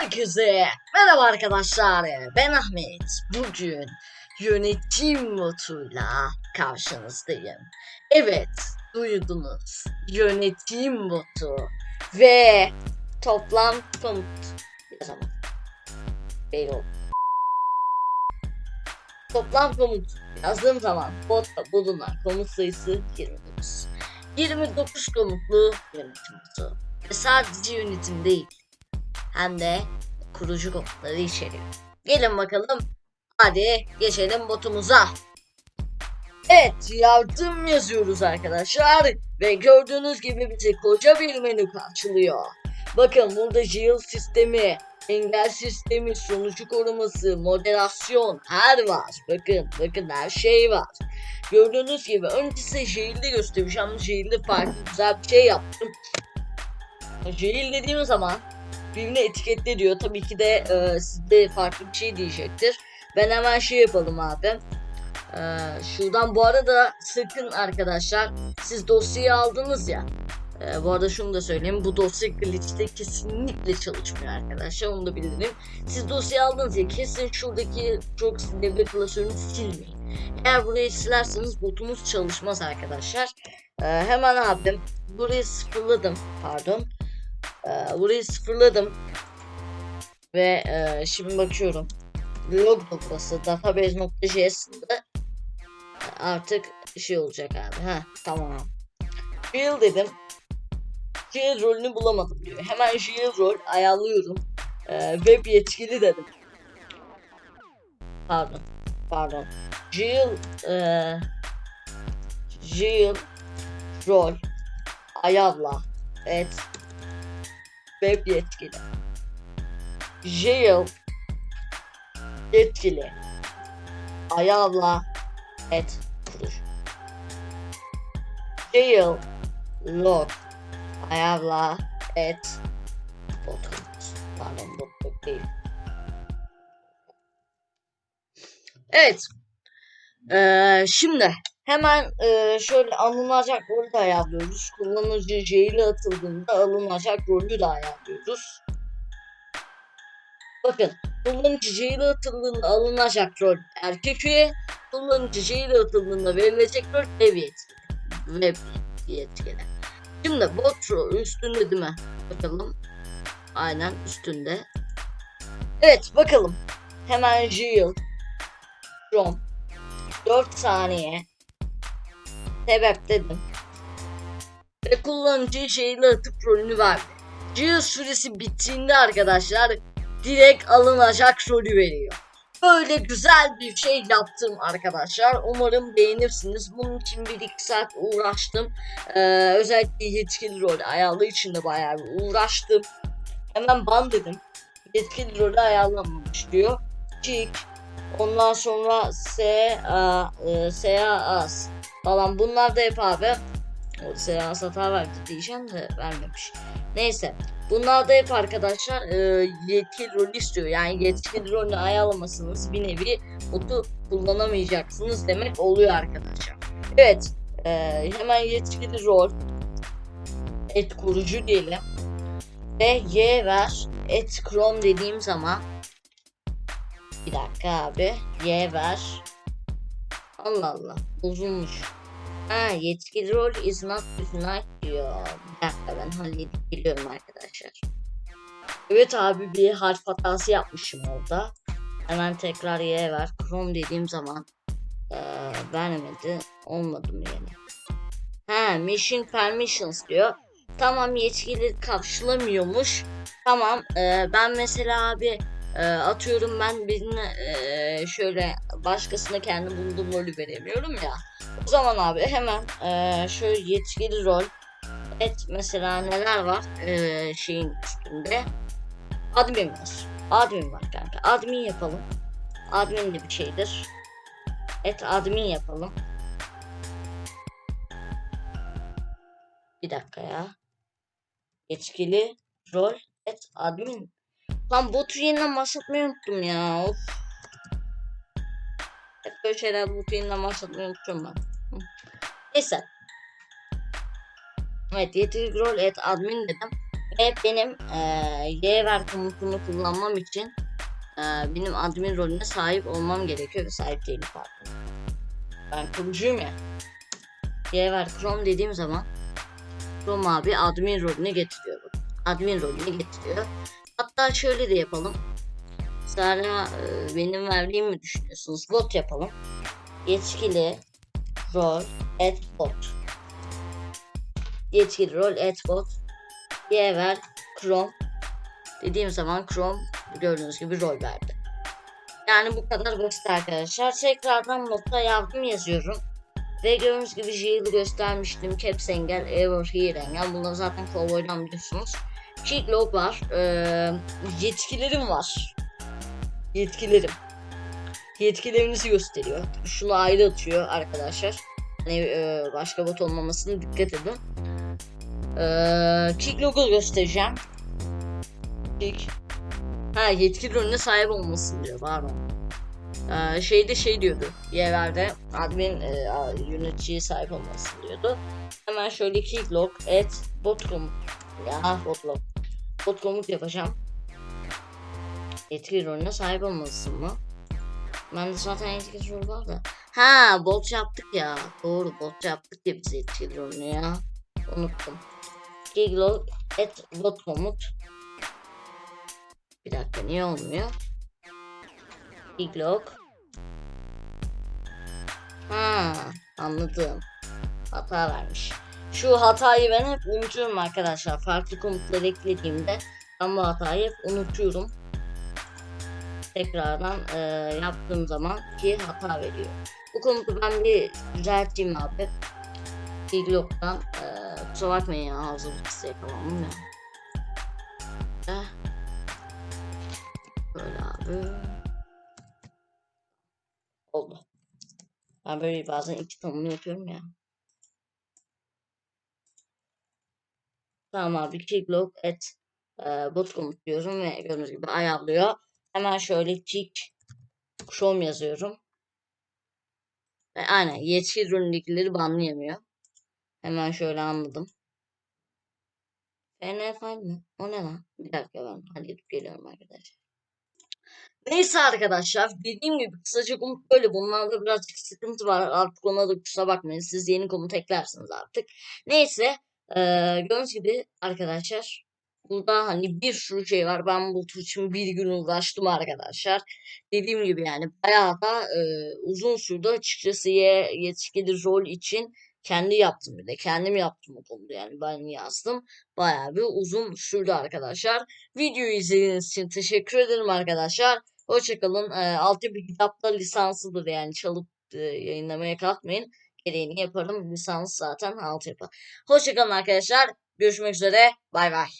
Herkese merhaba arkadaşlar. Ben Ahmet. Bugün yönetim notuyla karşınızdayım. Evet, duydunuz. Yönetim notu ve toplam komut yazamam. Belli oldu. Toplam komut yazdığım zaman botta bulunan komut sayısı 29. 29 komutlu yönetim notu. Ve sadece yönetim değil hem de kurucu komutları içeriyor. Gelin bakalım. Hadi geçelim botumuza. Evet yardım yazıyoruz arkadaşlar. Ve gördüğünüz gibi bizi koca bir menü karşılıyor. Bakın burada jail sistemi, engel sistemi, sonucu koruması, moderasyon her var. Bakın bakın her şey var. Gördüğünüz gibi önce size jail'i göstereceğim. Jail'de farklı güzel bir şey yaptım. Jail dediğim zaman birbirine etiketle diyor. Tabii ki de e, sizde farklı bir şey diyecektir. Ben hemen şey yapalım abi. E, şuradan bu arada sakın arkadaşlar siz dosyayı aldınız ya. E, bu arada şunu da söyleyeyim. Bu dosya glitch'te kesinlikle çalışmıyor arkadaşlar. Onu da bildirim. Siz dosyayı aldınız ya kesin şuradaki çok devre klasörünü silmeyin. Eğer burayı silerseniz botumuz çalışmaz arkadaşlar. E, hemen abi burayı sıfırladım. Pardon. Ee, burayı sıfırladım. Ve e, şimdi bakıyorum. Log noktası database.js'inde artık şey olacak abi. Ha tamam. Field dedim. Field rolünü bulamadım diyor. Hemen field rol ayarlıyorum. Ee, web yetkili dedim. Pardon. Pardon. Jill e, Jill rol ayarla. Evet web yetkili. Jail yetkili. Ayavla et kuruş. Jail log ayavla et bot. Pardon bot değil. Evet. Ee, şimdi Hemen e, şöyle alınacak rolü de ayarlıyoruz. Kullanıcı jail'e atıldığında alınacak rolü de ayarlıyoruz. Bakın kullanıcı jail'e atıldığında alınacak rol erkek üye, kullanıcı jail'e atıldığında verilecek rol ev yetkili. Web yetkili. Şimdi bot rol üstünde değil mi? Bakalım. Aynen üstünde. Evet bakalım. Hemen jail. From 4 saniye sebep dedim. Ve kullanıcı şeyle atıp rolünü verdi. Geo süresi bittiğinde arkadaşlar direkt alınacak rolü veriyor. Böyle güzel bir şey yaptım arkadaşlar. Umarım beğenirsiniz. Bunun için bir iki saat uğraştım. Ee, özellikle yetkili rol ayarlı için de bayağı bir uğraştım. Hemen ban dedim. Yetkili rolü ayarlanmamış diyor. Kick. Ondan sonra S A e, S A as falan bunlar da hep abi o seans hata verdi diyeceğim de vermemiş. Neyse. Bunlar da hep arkadaşlar e, yetkili rol istiyor. Yani yetkili rolü ayarlamasınız bir nevi botu kullanamayacaksınız demek oluyor arkadaşlar. Evet. E, hemen yetkili rol et kurucu diyelim. Ve y ver et chrome dediğim zaman bir dakika abi y ver Allah Allah uzunmuş. Ha yetkili rol is not tonight diyor. Bir dakika ben halledip geliyorum arkadaşlar. Evet abi bir harf hatası yapmışım orada. Hemen tekrar Y ver. Chrome dediğim zaman ee, vermedi. Olmadı mı yani? Ha mission permissions diyor. Tamam yetkili karşılamıyormuş. Tamam ee, ben mesela abi e, atıyorum ben birine e, şöyle başkasına kendi bulduğum rolü veremiyorum ya. O zaman abi hemen e, şöyle yetkili rol et mesela neler var şeyin üstünde admin var. Admin var kanka. Admin yapalım. Admin de bir şeydir. Et admin yapalım. Bir dakika ya. Yetkili rol et admin. Lan botu yeniden başlatmayı unuttum ya. Of. Hep böyle şeyler botu yeniden başlatmayı unutuyorum ben. Neyse. Evet yetkili rol et admin dedim. Ve benim eee Y ver komutunu kullanmam için eee, benim admin rolüne sahip olmam gerekiyor ve sahip değilim pardon. Ben kurucuyum ya. Y ver Chrome dediğim zaman Chrome abi admin rolüne getiriyor. Admin rolüne getiriyor. Hatta şöyle de yapalım. Sonra e, benim verdiğimi mi düşünüyorsunuz? Bot yapalım. Yetkili rol et bot. Yetkili rol et bot. Y ver Chrome. Dediğim zaman Chrome gördüğünüz gibi rol verdi. Yani bu kadar basit arkadaşlar. Tekrardan modda yardım yazıyorum. Ve gördüğünüz gibi Jill'i göstermiştim. Caps engel, Error, Here engel. Bunları zaten Cowboy'dan biliyorsunuz. Keycloak var. Ee, yetkilerim var. Yetkilerim. Yetkilerinizi gösteriyor. Şunu ayrı atıyor arkadaşlar. Hani e, başka bot olmamasına dikkat edin. Ee, Keycloak'u göstereceğim. Kick. Ha yetkili rolüne sahip olmasın diyor. Pardon. Ee, şeyde şey diyordu. Yerlerde admin e, yöneticiye sahip olmasın diyordu. Hemen şöyle keycloak et bot komut. Ya bot log. Bot komut yapacağım. Yetkili rolüne sahip olmalısın mı? Ben de zaten yetkili rol var da. Ha bot yaptık ya. Doğru bot yaptık ya biz yetkili rolünü ya. Unuttum. Keycloak et bot komut. Bir dakika niye olmuyor? Keycloak. Ha anladım. Hata vermiş. Şu hatayı ben hep unutuyorum arkadaşlar. Farklı komutları eklediğimde ben bu hatayı hep unutuyorum. Tekrardan e, yaptığım zaman ki hata veriyor. Bu komutu ben bir düzelteyim abi. Keycloak'tan e, kusura bakmayın ya hazırlık ya. Eh. Böyle abi. Oldu. Ben böyle bazen iki tanımını yapıyorum ya. Tamam abi keycloak et e, bot komut diyorum ve gördüğünüz gibi ayarlıyor. Hemen şöyle kick chrome yazıyorum. Ve aynen yetki üründekileri banlayamıyor. Hemen şöyle anladım. NFL mi? O ne lan? Bir dakika ben halledip geliyorum arkadaşlar. Neyse arkadaşlar dediğim gibi kısaca komut böyle bunlarda birazcık sıkıntı var artık ona da kusura bakmayın siz yeni komut eklersiniz artık. Neyse eee gördüğünüz gibi arkadaşlar burada hani bir sürü şey var ben bu tur için bir gün uğraştım arkadaşlar. Dediğim gibi yani bayağı da eee, uzun sürdü açıkçası ye, yetkili rol için kendi yaptım bir de kendim yaptım o konuda yani ben yazdım. Bayağı bir uzun sürdü arkadaşlar. Videoyu izlediğiniz için teşekkür ederim arkadaşlar. Hoşçakalın. E, altyapı kitapta lisanslıdır yani çalıp e, yayınlamaya kalkmayın. Gereğini yaparım. Lisans zaten altyapı. Hoşçakalın arkadaşlar. Görüşmek üzere. Bay bay.